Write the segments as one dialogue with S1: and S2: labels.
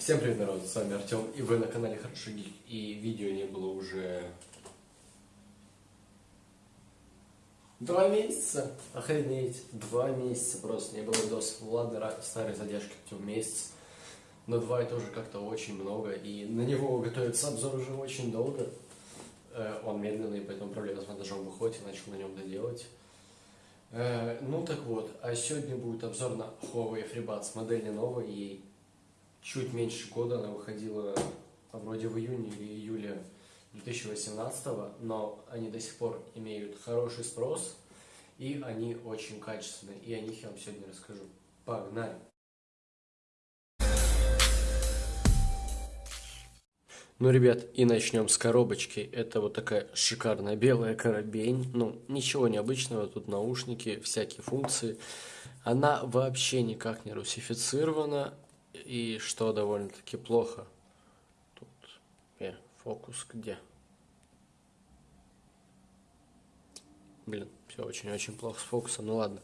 S1: Всем привет, народ, с вами Артем, и вы на канале Хороший Гик, и видео не было уже... Два месяца? Охренеть, два месяца просто, не было видосов. Ладно, старые задержки, хоть месяц, но два это уже как-то очень много, и на него готовится обзор уже очень долго. Э, он медленный, поэтому проблема с монтажом выходит, и начал на нем доделать. Э, ну так вот, а сегодня будет обзор на Huawei FreeBuds, модель не новая, ей чуть меньше года, она выходила вроде в июне или июле 2018, но они до сих пор имеют хороший спрос, и они очень качественные, и о них я вам сегодня расскажу. Погнали! Ну, ребят, и начнем с коробочки. Это вот такая шикарная белая коробень. Ну, ничего необычного, тут наушники, всякие функции. Она вообще никак не русифицирована, и что довольно-таки плохо. Тут, э, фокус где? Блин, все очень-очень плохо с фокусом, ну ладно.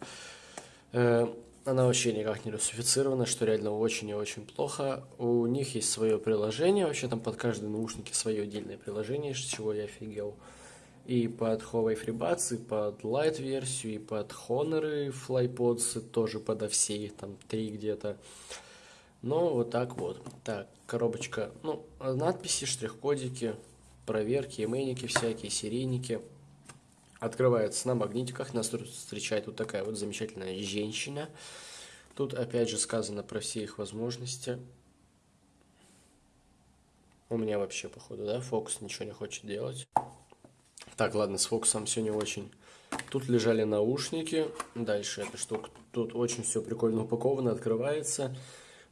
S1: Э, она вообще никак не русифицирована, что реально очень и очень плохо. У них есть свое приложение, вообще там под каждый наушники свое отдельное приложение, с чего я офигел. И под Huawei FreeBuds, и под Lite версию, и под Honor, и FlyPods, тоже подо все, их там три где-то. Ну, вот так вот. Так, коробочка, ну, надписи, штрих-кодики, проверки, именники всякие, серийники. Открывается на магнитиках, нас тут встречает вот такая вот замечательная женщина. Тут опять же сказано про все их возможности. У меня вообще, походу, да, фокус ничего не хочет делать. Так, ладно, с фокусом все не очень. Тут лежали наушники. Дальше эта штука. Тут очень все прикольно упаковано, открывается.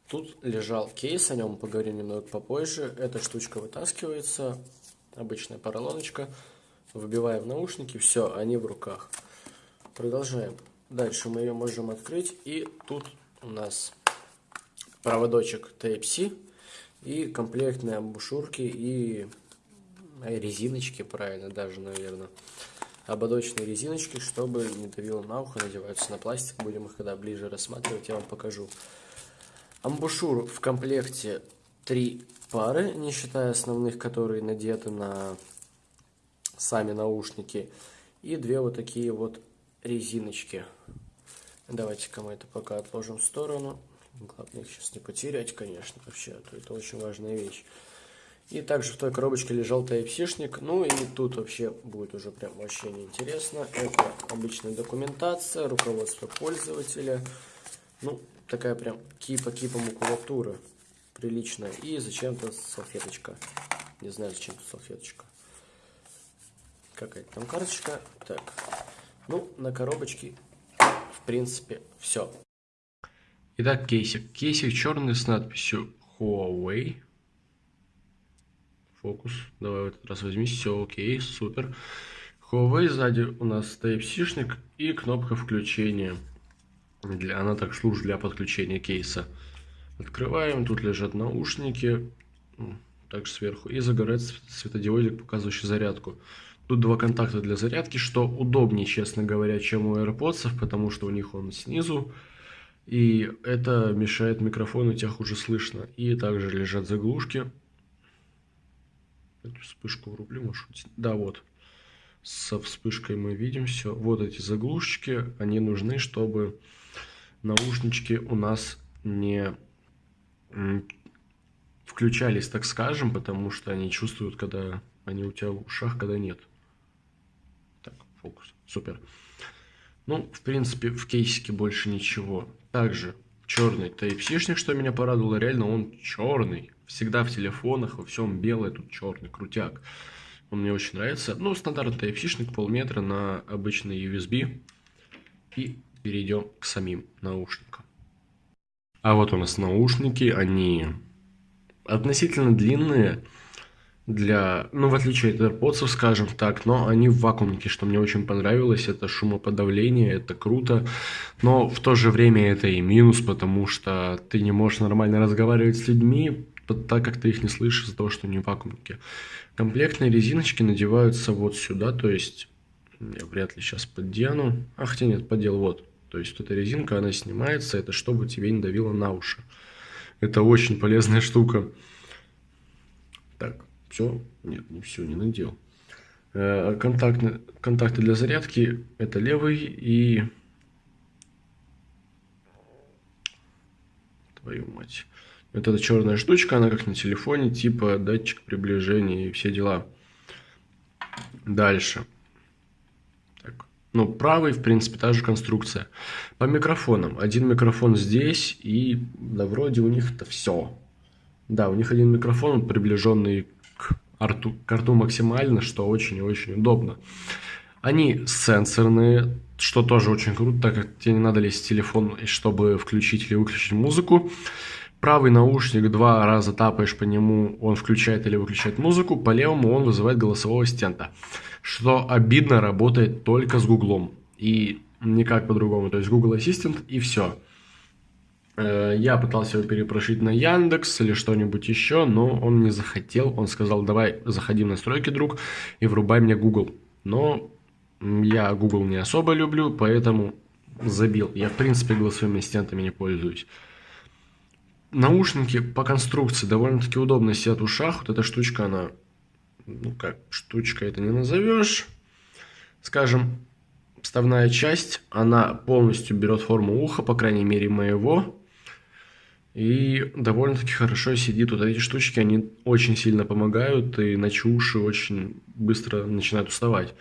S1: Тут лежал кейс, о нем поговорим немного попозже. Эта штучка вытаскивается, обычная поролоночка. Выбиваем наушники, все, они в руках. Продолжаем. Дальше мы ее можем открыть. И тут у нас проводочек Type-C и комплектные амбушюрки и резиночки, правильно, даже, наверное. Ободочные резиночки, чтобы не давило на ухо, надеваются на пластик. Будем их когда ближе рассматривать, я вам покажу. Амбушюр в комплекте три пары, не считая основных, которые надеты на сами наушники. И две вот такие вот резиночки. Давайте-ка мы это пока отложим в сторону. Главное их сейчас не потерять, конечно, вообще, а то это очень важная вещь. И также в той коробочке лежал Type-C-шник. Ну и тут вообще будет уже прям вообще неинтересно. Это обычная документация, руководство пользователя. Ну, такая прям кипа-кипа макулатура. Приличная. И зачем-то салфеточка. Не знаю, зачем тут салфеточка. Какая-то там карточка. Так. Ну, на коробочке, в принципе, все. Итак, кейсик. Кейсик черный с надписью Huawei. Фокус. Давай в этот раз возьми. Все, окей, супер. Huawei сзади у нас Type-C-шник и кнопка включения. Для, она так служит для подключения кейса. Открываем, тут лежат наушники, также сверху, и загорается светодиодик, показывающий зарядку. Тут два контакта для зарядки, что удобнее, честно говоря, чем у AirPods, потому что у них он снизу, и это мешает микрофону, тебя хуже слышно. И также лежат заглушки. Эту вспышку врублю, может Да, вот. Со вспышкой мы видим все. Вот эти заглушечки, они нужны, чтобы наушнички у нас не включались, так скажем, потому что они чувствуют, когда они у тебя в ушах, когда нет. Так, фокус. Супер. Ну, в принципе, в кейсике больше ничего. Также черный Type-C-шник, что меня порадовало, реально он черный. Всегда в телефонах, во всем белый, тут черный, крутяк. Он мне очень нравится. Ну, стандартный Type-C-шник, полметра на обычный USB. И перейдем к самим наушникам. А вот у нас наушники, они относительно длинные, для, ну, в отличие от AirPods, скажем так, но они в вакуумнике, что мне очень понравилось, это шумоподавление, это круто, но в то же время это и минус, потому что ты не можешь нормально разговаривать с людьми, так как ты их не слышишь из-за того, что они в вакуумнике. Комплектные резиночки надеваются вот сюда, то есть я вряд ли сейчас поддену, а хотя нет, поддел вот, то есть вот эта резинка, она снимается, это чтобы тебе не давило на уши. Это очень полезная штука. Так, все? Нет, не все, не надел. Э, контакты, контакты для зарядки это левый и... Твою мать. Вот эта черная штучка, она как на телефоне, типа датчик приближения и все дела. Дальше. Так. Ну, правый, в принципе, та же конструкция. По микрофонам. Один микрофон здесь, и да, вроде у них это все. Да, у них один микрофон, приближенный к рту, к рту максимально, что очень и очень удобно. Они сенсорные, что тоже очень круто, так как тебе не надо лезть в телефон, чтобы включить или выключить музыку. Правый наушник два раза тапаешь по нему, он включает или выключает музыку, по левому он вызывает голосового ассистента. Что обидно, работает только с Гуглом. И никак по-другому. То есть Google Assistant и все. Э, я пытался его перепрошить на Яндекс или что-нибудь еще, но он не захотел. Он сказал, давай заходи в настройки, друг, и врубай мне Google. Но я Google не особо люблю, поэтому забил. Я, в принципе, голосовыми ассистентами не пользуюсь. Наушники по конструкции довольно-таки удобно сидят в ушах. Вот эта штучка, она, ну как, штучка это не назовешь. Скажем, вставная часть, она полностью берет форму уха, по крайней мере моего. И довольно-таки хорошо сидит. Вот эти штучки, они очень сильно помогают, и иначе уши очень быстро начинают уставать.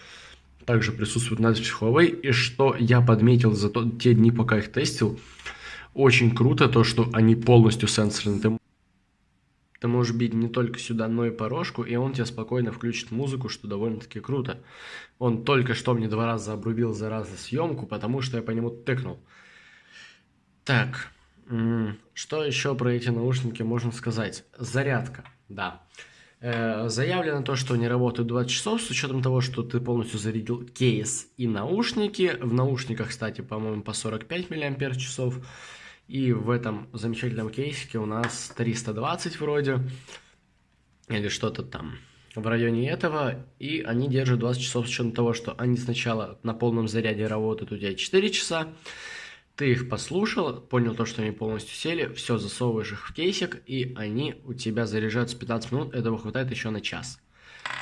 S1: Также присутствует надпись Huawei. И что я подметил за то, те дни, пока их тестил, очень круто то, что они полностью сенсорные. Ты, ты можешь бить не только сюда, но и по рожку, и он тебе спокойно включит музыку, что довольно-таки круто. Он только что мне два раза обрубил за раз съемку, потому что я по нему тыкнул. Так, что еще про эти наушники можно сказать? Зарядка, да. Э, заявлено то, что они работают 20 часов, с учетом того, что ты полностью зарядил кейс и наушники. В наушниках, кстати, по-моему, по 45 мАч. И в этом замечательном кейсике у нас 320 вроде, или что-то там в районе этого, и они держат 20 часов с учетом того, что они сначала на полном заряде работают у тебя 4 часа, ты их послушал, понял то, что они полностью сели, все, засовываешь их в кейсик, и они у тебя заряжаются 15 минут, этого хватает еще на час.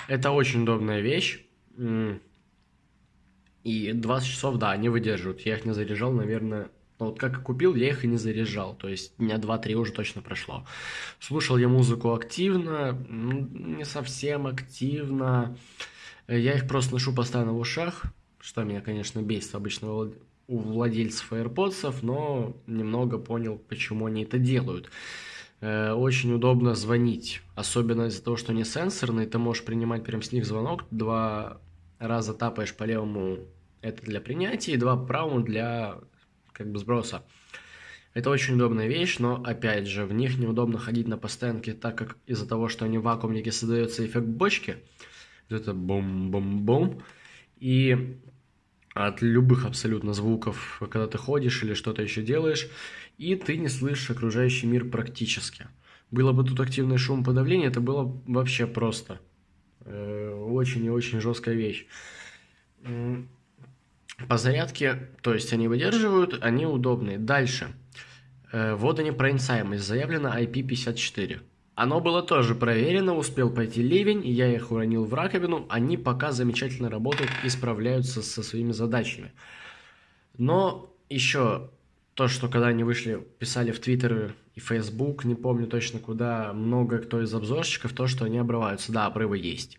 S1: Это очень удобная вещь, и 20 часов, да, они выдерживают. Я их не заряжал, наверное, вот как купил, я их и не заряжал. То есть дня 2-3 уже точно прошло. Слушал я музыку активно, не совсем активно. Я их просто ношу постоянно в ушах, что меня, конечно, бесит обычно у владельцев AirPods, но немного понял, почему они это делают. Э, очень удобно звонить, особенно из-за того, что они сенсорные, ты можешь принимать прям с них звонок, два раза тапаешь по левому, это для принятия, и два по правому для как бы сброса. Это очень удобная вещь, но опять же, в них неудобно ходить на постоянке, так как из-за того, что они вакуумники, создается эффект бочки. Это бум-бум-бум. И от любых абсолютно звуков, когда ты ходишь или что-то еще делаешь, и ты не слышишь окружающий мир практически. Было бы тут активный шум подавления, это было вообще просто. Э, очень и очень жесткая вещь. По зарядке, то есть они выдерживают, они удобные. Дальше. Э, водонепроницаемость заявлена IP54. Оно было тоже проверено, успел пойти ливень, я их уронил в раковину, они пока замечательно работают и справляются со своими задачами. Но еще то, что когда они вышли, писали в Твиттер и Фейсбук, не помню точно куда, много кто из обзорщиков, то, что они обрываются. Да, обрывы есть.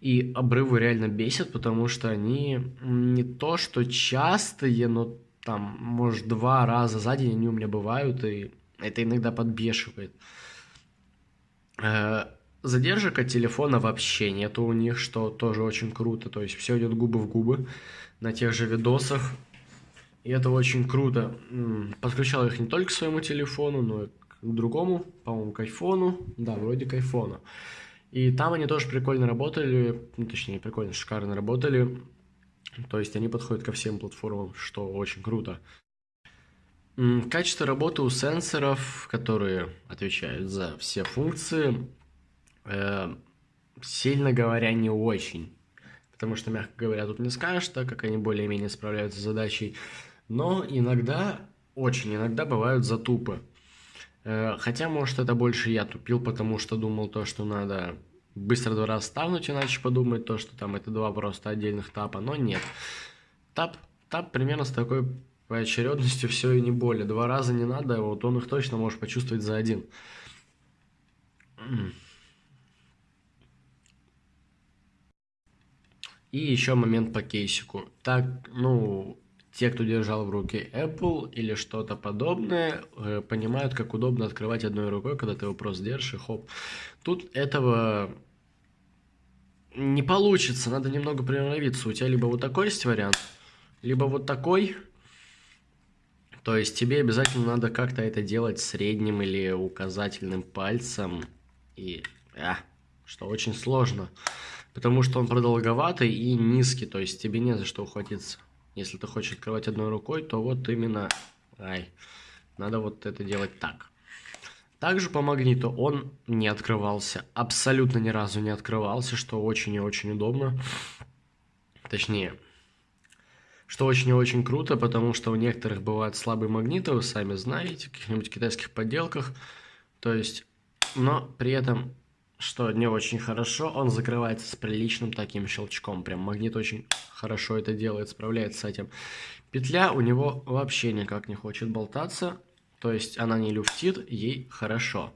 S1: И обрывы реально бесят, потому что они не то, что частые, но там, может, два раза за день они у меня бывают, и это иногда подбешивает. Э, задержек от телефона вообще нету у них, что тоже очень круто. То есть все идет губы в губы на тех же видосах. И это очень круто. Подключал их не только к своему телефону, но и к другому, по-моему, к айфону. Да, вроде к айфону. И там они тоже прикольно работали, ну, точнее, прикольно, шикарно работали. То есть они подходят ко всем платформам, что очень круто. Качество работы у сенсоров, которые отвечают за все функции, э, сильно говоря, не очень. Потому что, мягко говоря, тут не скажешь, так как они более-менее справляются с задачей. Но иногда, очень иногда бывают затупы. Э, хотя, может, это больше я тупил, потому что думал то, что надо быстро два раза ставнуть, иначе подумать то, что там это два просто отдельных тапа, но нет. Тап, тап примерно с такой поочередностью все и не более. Два раза не надо, вот он их точно может почувствовать за один. И еще момент по кейсику. Так, ну, те, кто держал в руке Apple или что-то подобное, э, понимают, как удобно открывать одной рукой, когда ты его просто держишь и хоп. Тут этого не получится, надо немного приноровиться. У тебя либо вот такой есть вариант, либо вот такой. То есть тебе обязательно надо как-то это делать средним или указательным пальцем. И, а, что очень сложно. Потому что он продолговатый и низкий, то есть тебе не за что ухватиться. Если ты хочешь открывать одной рукой, то вот именно... Ай, надо вот это делать так. Также по магниту он не открывался. Абсолютно ни разу не открывался, что очень и очень удобно. Точнее, что очень и очень круто, потому что у некоторых бывают слабые магниты, вы сами знаете, в каких-нибудь китайских подделках. То есть, но при этом что не очень хорошо, он закрывается с приличным таким щелчком. Прям магнит очень хорошо это делает, справляется с этим. Петля у него вообще никак не хочет болтаться, то есть она не люфтит, ей хорошо.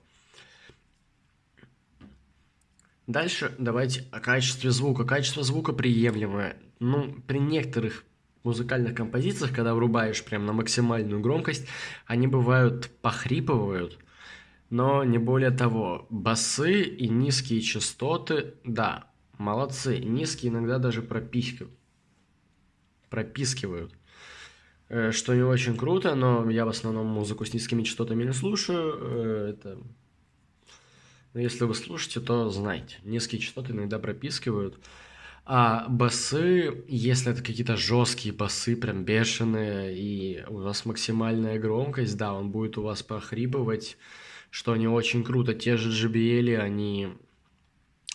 S1: Дальше давайте о качестве звука. Качество звука приемлемое. Ну, при некоторых музыкальных композициях, когда врубаешь прям на максимальную громкость, они бывают похрипывают – но не более того. Басы и низкие частоты, да, молодцы. Низкие иногда даже пропискивают. Пропискивают. Э, что не очень круто, но я в основном музыку с низкими частотами не слушаю. Э, это... Но если вы слушаете, то знайте. Низкие частоты иногда пропискивают. А басы, если это какие-то жесткие басы, прям бешеные, и у вас максимальная громкость, да, он будет у вас похрипывать что они очень круто. Те же JBL, они...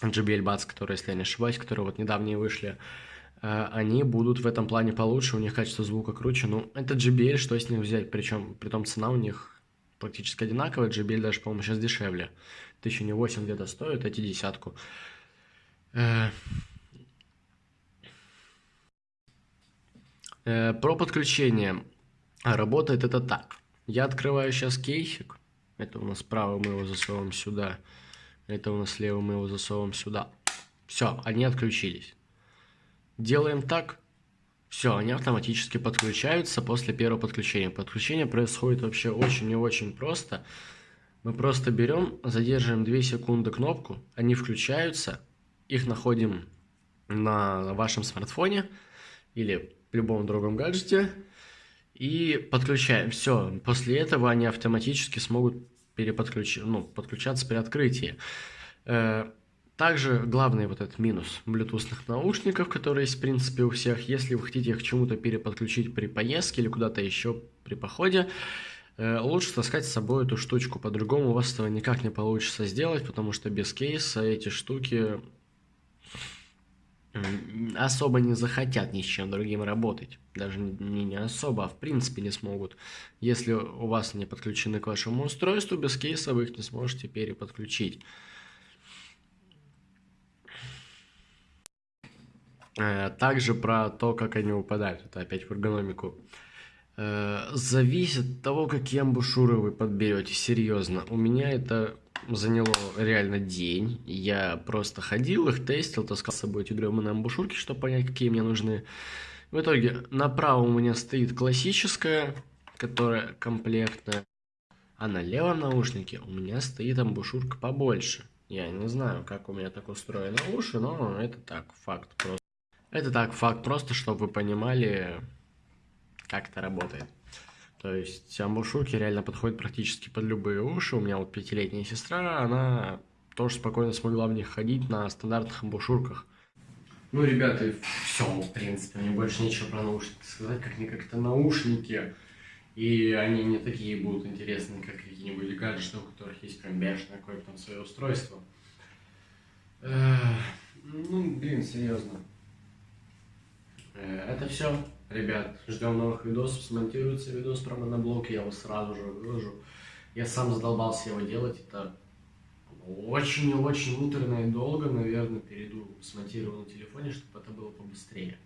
S1: JBL Buds, которые, если я не ошибаюсь, которые вот недавние вышли, они будут в этом плане получше, у них качество звука круче. Ну, это JBL, что с них взять? Причем, при том цена у них практически одинаковая. JBL даже, по-моему, сейчас дешевле. Тысячу не восемь где-то стоит, эти десятку. Э, э, про подключение. Работает это так. Я открываю сейчас кейсик. Это у нас справа мы его засовываем сюда. Это у нас слева мы его засовываем сюда. Все, они отключились. Делаем так. Все, они автоматически подключаются после первого подключения. Подключение происходит вообще очень и очень просто. Мы просто берем, задерживаем 2 секунды кнопку, они включаются, их находим на вашем смартфоне или любом другом гаджете, и подключаем. Все, после этого они автоматически смогут переподключ... ну, подключаться при открытии. Также главный вот этот минус блютусных наушников, которые есть в принципе у всех, если вы хотите их к чему-то переподключить при поездке или куда-то еще при походе, э, лучше таскать с собой эту штучку, по-другому у вас этого никак не получится сделать, потому что без кейса эти штуки особо не захотят ни с чем другим работать. Даже не, не особо, а в принципе не смогут. Если у вас не подключены к вашему устройству, без кейса вы их не сможете переподключить. Также про то, как они выпадают. Это опять в эргономику. Э, зависит от того, какие амбушюры вы подберете. Серьезно. У меня это заняло реально день. Я просто ходил, их тестил, таскал с собой эти гребаные амбушюрки, чтобы понять, какие мне нужны. В итоге направо у меня стоит классическая, которая комплектная. А на левом наушнике у меня стоит амбушюрка побольше. Я не знаю, как у меня так устроены уши, но это так, факт просто. Это так, факт просто, чтобы вы понимали, как это работает. То есть амбушюрки реально подходят практически под любые уши. У меня вот пятилетняя сестра, она тоже спокойно смогла в них ходить на стандартных амбушюрках. Ну, ребята, все, в принципе, мне больше нечего про наушники сказать, как не как-то наушники. И они не такие будут интересные, как какие-нибудь гаджеты, у которых есть прям бешеное какое-то там свое устройство. Ну, блин, серьезно. Это все. Ребят, ждем новых видосов, смонтируется видос про моноблок, я его сразу же выложу. Я сам задолбался его делать. Это очень и очень муторно и долго. Наверное, перейду смонтирую на телефоне, чтобы это было побыстрее.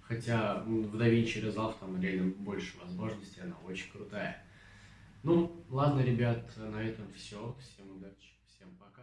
S1: Хотя в DaVinci Resolve там реально больше возможностей, она очень крутая. Ну, ладно, ребят, на этом все. Всем удачи, всем пока.